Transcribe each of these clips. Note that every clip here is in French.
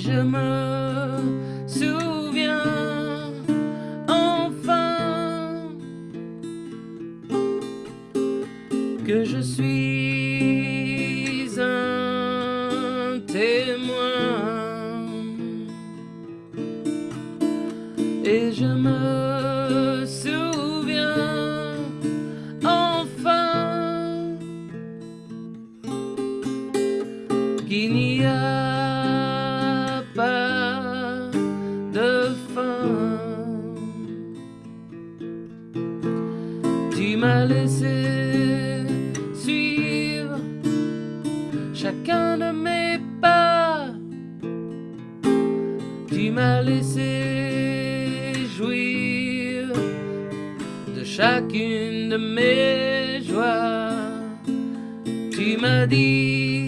Je me souviens enfin que je suis un témoin. Et je me souviens Tu m'as laissé suivre chacun de mes pas. Tu m'as laissé jouir de chacune de mes joies. Tu m'as dit,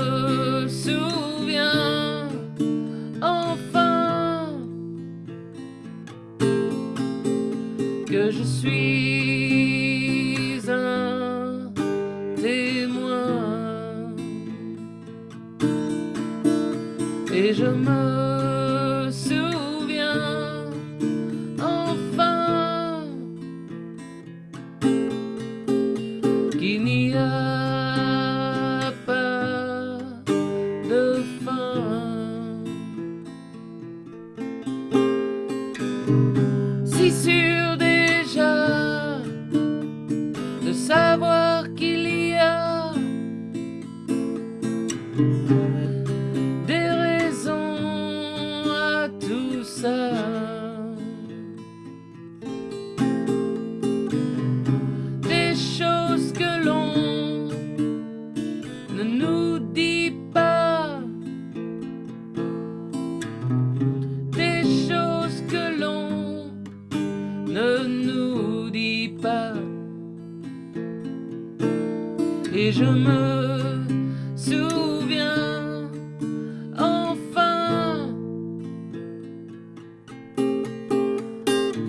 que je suis un témoin. Et je me des raisons à tout ça. Des choses que l'on ne nous dit pas. Des choses que l'on ne nous dit pas. Et je me souviens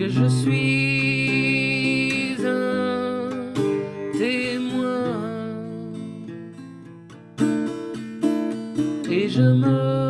que je suis un témoin. Et je me